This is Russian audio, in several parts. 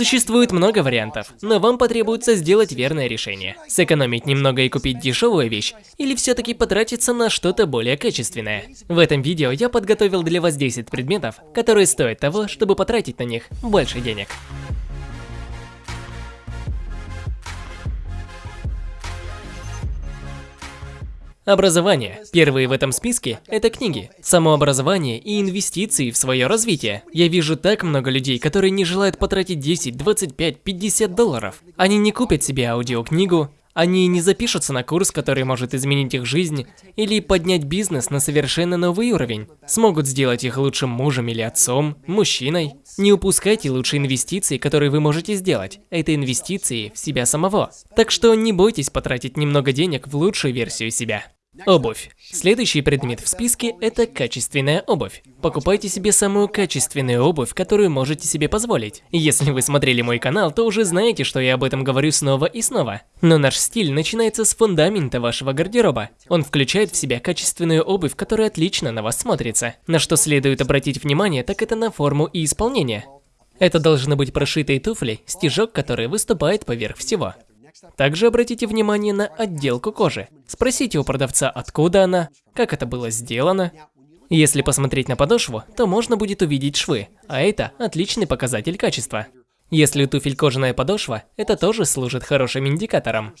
Существует много вариантов, но вам потребуется сделать верное решение. Сэкономить немного и купить дешевую вещь, или все-таки потратиться на что-то более качественное. В этом видео я подготовил для вас 10 предметов, которые стоят того, чтобы потратить на них больше денег. Образование. Первые в этом списке – это книги. Самообразование и инвестиции в свое развитие. Я вижу так много людей, которые не желают потратить 10, 25, 50 долларов. Они не купят себе аудиокнигу, они не запишутся на курс, который может изменить их жизнь или поднять бизнес на совершенно новый уровень. Смогут сделать их лучшим мужем или отцом, мужчиной. Не упускайте лучшие инвестиции, которые вы можете сделать. Это инвестиции в себя самого. Так что не бойтесь потратить немного денег в лучшую версию себя. Обувь. Следующий предмет в списке – это качественная обувь. Покупайте себе самую качественную обувь, которую можете себе позволить. Если вы смотрели мой канал, то уже знаете, что я об этом говорю снова и снова. Но наш стиль начинается с фундамента вашего гардероба. Он включает в себя качественную обувь, которая отлично на вас смотрится. На что следует обратить внимание, так это на форму и исполнение. Это должны быть прошитые туфли, стежок, который выступает поверх всего. Также обратите внимание на отделку кожи. Спросите у продавца, откуда она, как это было сделано. Если посмотреть на подошву, то можно будет увидеть швы, а это отличный показатель качества. Если у туфель кожаная подошва, это тоже служит хорошим индикатором.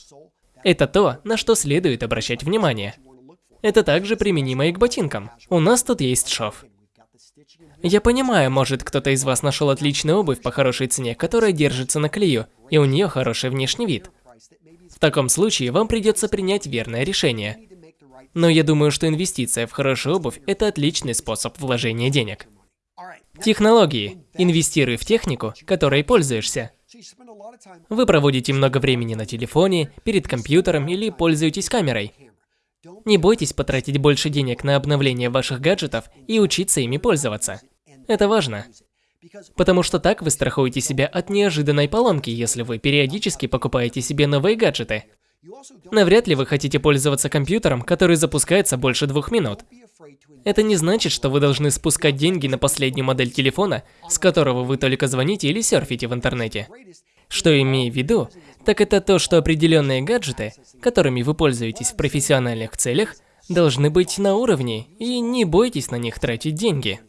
Это то, на что следует обращать внимание. Это также применимо и к ботинкам. У нас тут есть шов. Я понимаю, может кто-то из вас нашел отличную обувь по хорошей цене, которая держится на клею, и у нее хороший внешний вид. Таком случае вам придется принять верное решение. Но я думаю, что инвестиция в хорошую обувь – это отличный способ вложения денег. Технологии. Инвестируй в технику, которой пользуешься. Вы проводите много времени на телефоне, перед компьютером или пользуетесь камерой. Не бойтесь потратить больше денег на обновление ваших гаджетов и учиться ими пользоваться. Это важно. Потому что так вы страхуете себя от неожиданной поломки, если вы периодически покупаете себе новые гаджеты. Навряд ли вы хотите пользоваться компьютером, который запускается больше двух минут. Это не значит, что вы должны спускать деньги на последнюю модель телефона, с которого вы только звоните или серфите в интернете. Что имею в виду, так это то, что определенные гаджеты, которыми вы пользуетесь в профессиональных целях, должны быть на уровне, и не бойтесь на них тратить деньги.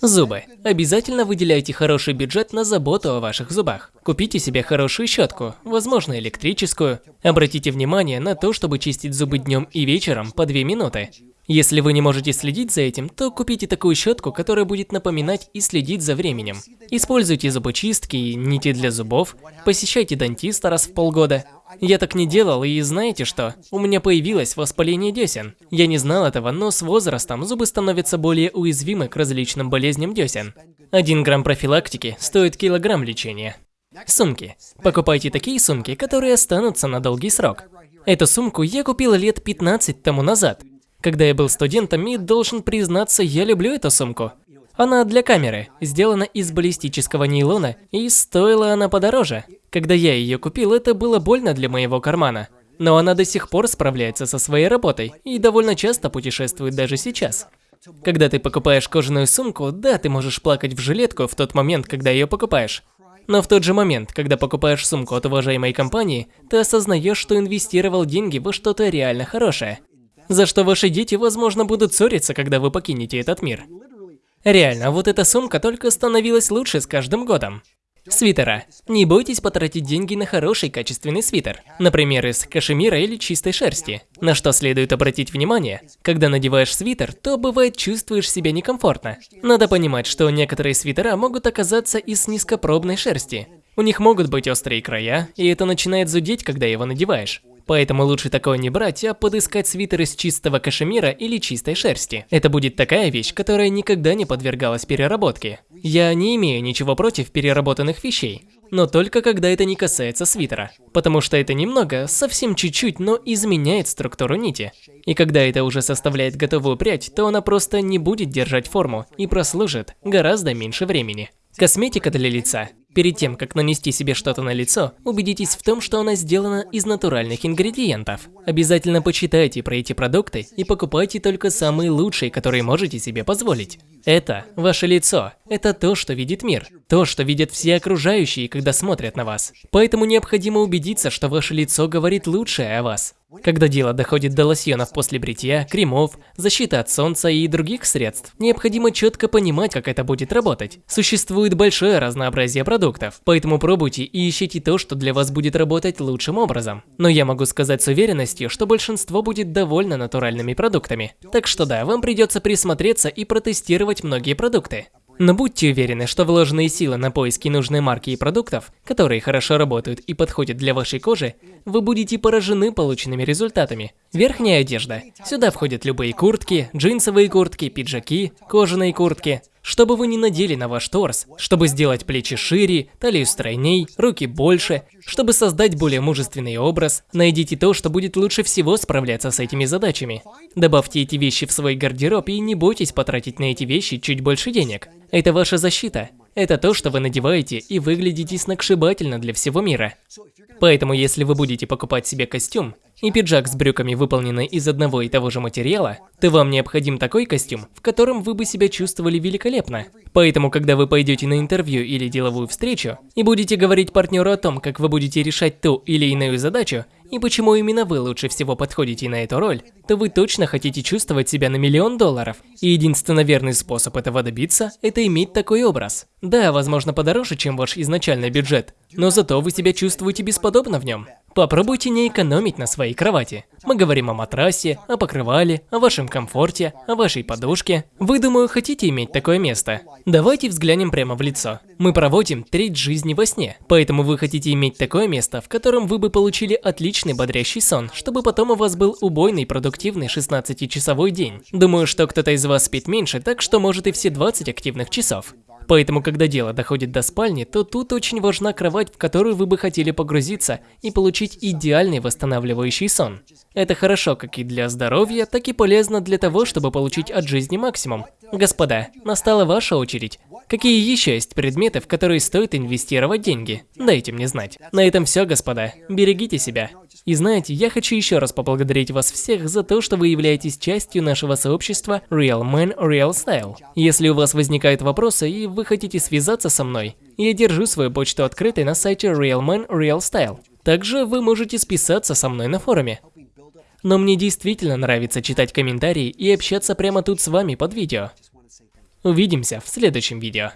Зубы. Обязательно выделяйте хороший бюджет на заботу о ваших зубах. Купите себе хорошую щетку, возможно электрическую. Обратите внимание на то, чтобы чистить зубы днем и вечером по 2 минуты. Если вы не можете следить за этим, то купите такую щетку, которая будет напоминать и следить за временем. Используйте зубочистки и нити для зубов, посещайте дантиста раз в полгода. Я так не делал, и знаете что? У меня появилось воспаление десен. Я не знал этого, но с возрастом зубы становятся более уязвимы к различным болезням десен. Один грамм профилактики стоит килограмм лечения. Сумки. Покупайте такие сумки, которые останутся на долгий срок. Эту сумку я купил лет 15 тому назад. Когда я был студентом и, должен признаться, я люблю эту сумку. Она для камеры, сделана из баллистического нейлона, и стоила она подороже. Когда я ее купил, это было больно для моего кармана. Но она до сих пор справляется со своей работой и довольно часто путешествует даже сейчас. Когда ты покупаешь кожаную сумку, да, ты можешь плакать в жилетку в тот момент, когда ее покупаешь. Но в тот же момент, когда покупаешь сумку от уважаемой компании, ты осознаешь, что инвестировал деньги во что-то реально хорошее за что ваши дети, возможно, будут ссориться, когда вы покинете этот мир. Реально, вот эта сумка только становилась лучше с каждым годом. Свитера. Не бойтесь потратить деньги на хороший качественный свитер. Например, из кашемира или чистой шерсти. На что следует обратить внимание, когда надеваешь свитер, то бывает чувствуешь себя некомфортно. Надо понимать, что некоторые свитера могут оказаться из низкопробной шерсти. У них могут быть острые края, и это начинает зудеть, когда его надеваешь. Поэтому лучше такое не брать, а подыскать свитер из чистого кашемира или чистой шерсти. Это будет такая вещь, которая никогда не подвергалась переработке. Я не имею ничего против переработанных вещей, но только когда это не касается свитера. Потому что это немного, совсем чуть-чуть, но изменяет структуру нити. И когда это уже составляет готовую прядь, то она просто не будет держать форму и прослужит гораздо меньше времени. Косметика для лица. Перед тем, как нанести себе что-то на лицо, убедитесь в том, что оно сделано из натуральных ингредиентов. Обязательно почитайте про эти продукты и покупайте только самые лучшие, которые можете себе позволить. Это ваше лицо. Это то, что видит мир. То, что видят все окружающие, когда смотрят на вас. Поэтому необходимо убедиться, что ваше лицо говорит лучшее о вас. Когда дело доходит до лосьонов после бритья, кремов, защиты от солнца и других средств, необходимо четко понимать, как это будет работать. Существует большое разнообразие продуктов, поэтому пробуйте и ищите то, что для вас будет работать лучшим образом. Но я могу сказать с уверенностью, что большинство будет довольно натуральными продуктами. Так что да, вам придется присмотреться и протестировать многие продукты. Но будьте уверены, что вложенные силы на поиски нужной марки и продуктов, которые хорошо работают и подходят для вашей кожи, вы будете поражены полученными результатами. Верхняя одежда. Сюда входят любые куртки, джинсовые куртки, пиджаки, кожаные куртки. Чтобы вы не надели на ваш торс, чтобы сделать плечи шире, талию стройней, руки больше, чтобы создать более мужественный образ, найдите то, что будет лучше всего справляться с этими задачами. Добавьте эти вещи в свой гардероб и не бойтесь потратить на эти вещи чуть больше денег. Это ваша защита. Это то, что вы надеваете и выглядите сногсшибательно для всего мира. Поэтому, если вы будете покупать себе костюм, и пиджак с брюками выполнены из одного и того же материала, то вам необходим такой костюм, в котором вы бы себя чувствовали великолепно. Поэтому, когда вы пойдете на интервью или деловую встречу, и будете говорить партнеру о том, как вы будете решать ту или иную задачу, и почему именно вы лучше всего подходите на эту роль, то вы точно хотите чувствовать себя на миллион долларов. И единственно верный способ этого добиться – это иметь такой образ. Да, возможно подороже, чем ваш изначальный бюджет, но зато вы себя чувствуете бесподобно в нем. Попробуйте не экономить на своей кровати. Мы говорим о матрасе, о покрывале, о вашем комфорте, о вашей подушке. Вы, думаю, хотите иметь такое место? Давайте взглянем прямо в лицо. Мы проводим треть жизни во сне, поэтому вы хотите иметь такое место, в котором вы бы получили отличный бодрящий сон, чтобы потом у вас был убойный продуктивный 16-часовой день. Думаю, что кто-то из вас спит меньше, так что может и все 20 активных часов. Поэтому, когда дело доходит до спальни, то тут очень важна кровать, в которую вы бы хотели погрузиться и получить идеальный восстанавливающий сон. Это хорошо как и для здоровья, так и полезно для того, чтобы получить от жизни максимум. Господа, настала ваша очередь. Какие еще есть предметы, в которые стоит инвестировать деньги? Дайте мне знать. На этом все, господа. Берегите себя. И знаете, я хочу еще раз поблагодарить вас всех за то, что вы являетесь частью нашего сообщества Real Man Real Style. Если у вас возникают вопросы и вы хотите связаться со мной, я держу свою почту открытой на сайте Real Man Real Style. Также вы можете списаться со мной на форуме. Но мне действительно нравится читать комментарии и общаться прямо тут с вами под видео. Увидимся в следующем видео.